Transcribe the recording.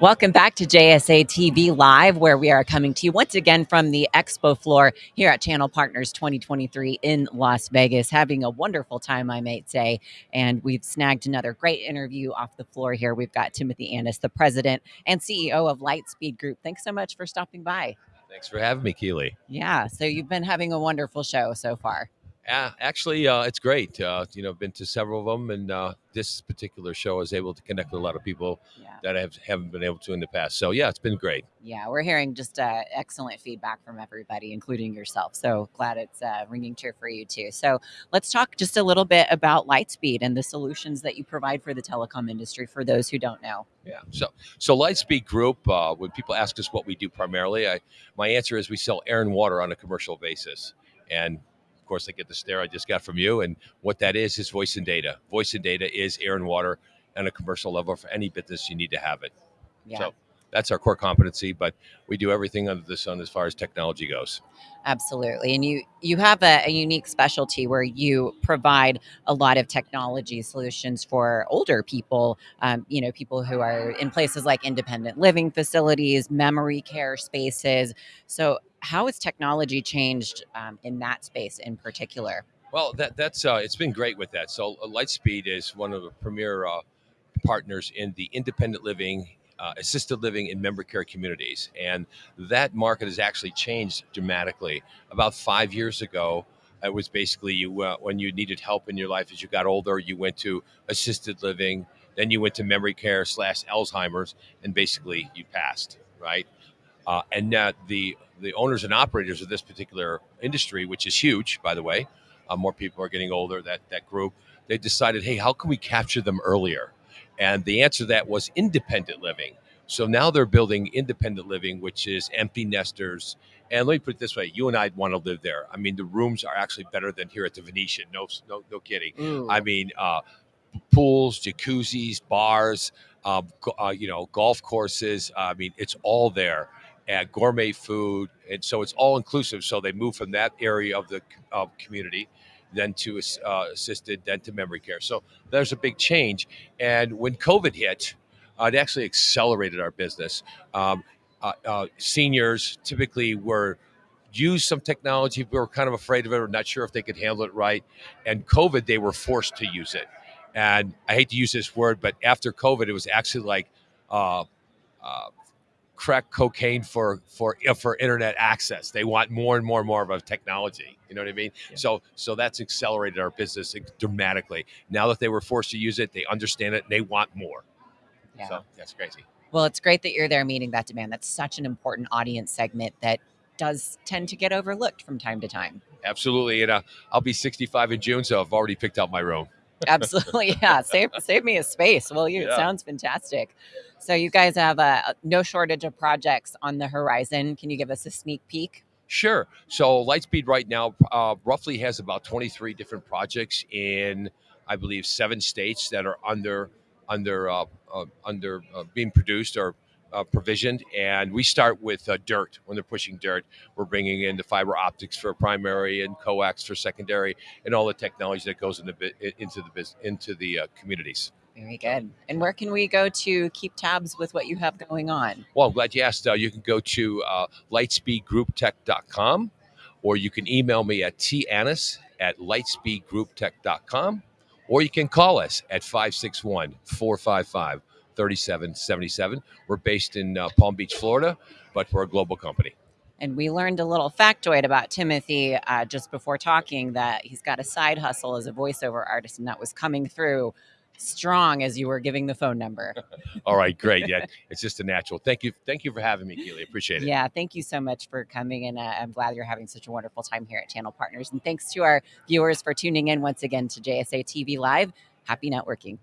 Welcome back to JSA TV Live, where we are coming to you once again from the expo floor here at Channel Partners 2023 in Las Vegas. Having a wonderful time, I might say. And we've snagged another great interview off the floor here. We've got Timothy Annis, the president and CEO of Lightspeed Group. Thanks so much for stopping by. Thanks for having me, Keely. Yeah, so you've been having a wonderful show so far. Uh, actually, uh, it's great. Uh, you know, been to several of them, and uh, this particular show is able to connect with a lot of people Yeah. that I have, haven't been able to in the past. So yeah, it's been great. Yeah, we're hearing just uh, excellent feedback from everybody, including yourself. So glad it's uh, ringing true for you too. So let's talk just a little bit about Lightspeed and the solutions that you provide for the telecom industry for those who don't know. Yeah. So so Lightspeed Group. Uh, when people ask us what we do primarily, I my answer is we sell air and water on a commercial basis, and course I get the stare I just got from you. And what that is is voice and data. Voice and data is air and water on a commercial level for any business. You need to have it. Yeah. So that's our core competency, but we do everything under the sun as far as technology goes. Absolutely. And you you have a, a unique specialty where you provide a lot of technology solutions for older people, um, you know, people who are in places like independent living facilities, memory care spaces. So how has technology changed um, in that space in particular? Well, that that's uh, it's been great with that. So uh, Lightspeed is one of the premier uh, partners in the independent living, uh, assisted living, and memory care communities, and that market has actually changed dramatically. About five years ago, it was basically you uh, when you needed help in your life as you got older, you went to assisted living, then you went to memory care slash Alzheimer's, and basically you passed, right? Uh, and now the the owners and operators of this particular industry, which is huge, by the way, uh, more people are getting older. That that group, they decided, hey, how can we capture them earlier? And the answer to that was independent living. So now they're building independent living, which is empty nesters. And let me put it this way: you and I'd want to live there. I mean, the rooms are actually better than here at the Venetian. No, no, no kidding. Ooh. I mean, uh, pools, jacuzzis, bars, go- uh, you know, golf courses. I mean, it's all there. Gourmet food, and so it's all inclusive. So they move from that area of the community, then to uh, assisted, then to memory care. So there's a big change. And when COVID hit, uh, it actually accelerated our business. Um, uh, uh, seniors typically were used some technology. We were kind of afraid of it, or not sure if they could handle it right. And COVID, they were forced to use it. And I hate to use this word, but after COVID, it was actually like uh, uh, crack cocaine for for uh, for internet access. They want more and more and more of a technology. You know what I mean? Yeah. So so that's accelerated our business dramatically. Now that they were forced to use it, they understand it and they want more. Yeah. So that's crazy. Well, it's great that you're there meeting that demand. That's such an important audience segment that does tend to get overlooked from time to time. Absolutely. And uh, I'll be 65 in June, so I've already picked out my room. Absolutely, yeah. Save save me a space, Well, you? It sounds fantastic. So you guys have a no shortage of projects on the horizon. Can you give us a sneak peek? Sure. So Lightspeed right now uh, roughly has about 23 different projects in, I believe, seven states that are under under uh, uh, under uh, being produced or uh, provisioned. And we start with uh, dirt when they're pushing dirt. We're bringing in the fiber optics for primary and coax for secondary, and all the technology that goes into into the into the uh, communities. Very good. And where can we go to keep tabs with what you have going on? Well, I'm glad you asked. Uh, you can go to uh, lightspeedgrouptech.com or you can email me at tannis at lightspeedgrouptech.com or you can call us at 561 455 3777. We're based in uh, Palm Beach, Florida, but we're a global company. And we learned a little factoid about Timothy uh, just before talking that he's got a side hustle as a voiceover artist, and that was coming through strong as you were giving the phone number. All right, great. Yeah, it's just a natural. Thank you. Thank you for having me, Keely. Appreciate it. Yeah, thank you so much for coming, and uh, I'm glad you're having such a wonderful time here at Channel Partners. And thanks to our viewers for tuning in once again to JSA TV Live. Happy networking.